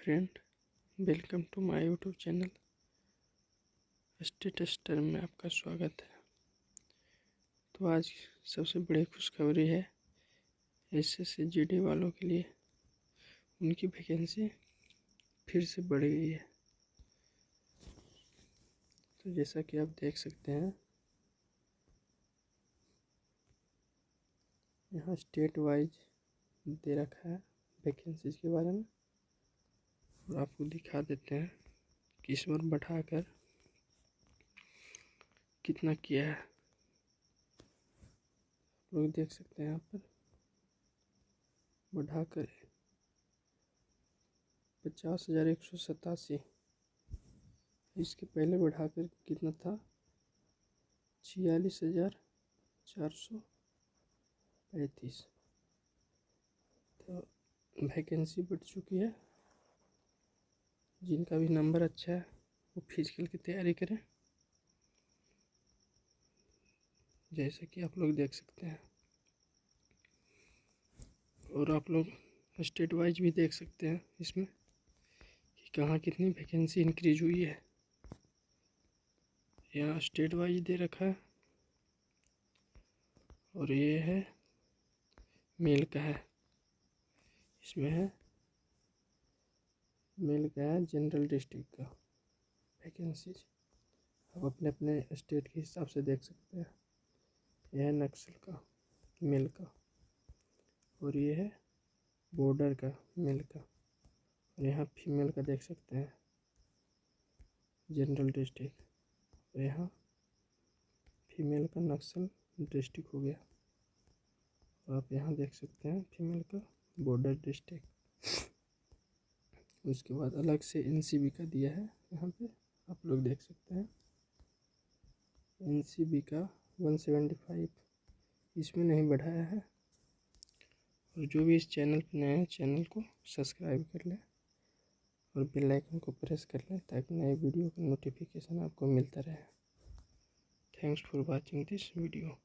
Friend welcome to my YouTube channel status term में आपका स्वागत है। तो आज सबसे बड़ी खुशखबरी है एस एस जी वालों के लिए। उनकी वैकेंसी फिर से बढ़ गई है। तो जैसा कि आप देख सकते हैं, यहाँ स्टेट वाइज दे रखा है वैकेंसीज के बारे में। आपको दिखा देते हैं कि इस बार बढ़ाकर कितना किया है। आप लोग देख सकते हैं यहाँ पर। बढ़ाकर पचास हज़ार एक सौ सतासी। इसके पहले बढ़ाकर कितना था? छियालीस हज़ार चार सौ पैंतीस। तो वैकेंसी बढ़ चुकी है। जिनका भी नंबर अच्छा है, वो फ़िज़िकल की तैयारी करें। जैसे कि आप लोग देख सकते हैं। और आप लोग स्टेट वाइज भी देख सकते हैं इसमें कि कहाँ कितनी वैकेंसी इंक्रीज हुई है। यहाँ स्टेट वाइज दे रखा है। और ये है, मेल का है। इसमें है मेल का है जनरल डिस्ट्रिक्ट का वैकेंसीज आप अपने अपने स्टेट के हिसाब से देख सकते हैं। यह है नक्सल का, मेल का। और ये है बॉर्डर का, मेल का। और यहाँ फीमेल का देख सकते हैं। जनरल डिस्ट्रिक्ट और यहाँ फीमेल का नक्सल डिस्ट्रिक्ट हो गया। और आप यहाँ देख सकते हैं फीमेल का बॉर्डर डिस्ट्रिक्ट उसके बाद अलग से एनसीबी का दिया है, यहाँ पे आप लोग देख सकते हैं। एनसीबी का वन सेवेंटी फाइव इसमें नहीं बढ़ाया है। और जो भी इस चैनल पर नए हैं चैनल को सब्सक्राइब कर लें और बेल आइकन को प्रेस कर लें ताकि नए वीडियो का नोटिफिकेशन आपको मिलता रहे। Thanks for watching this video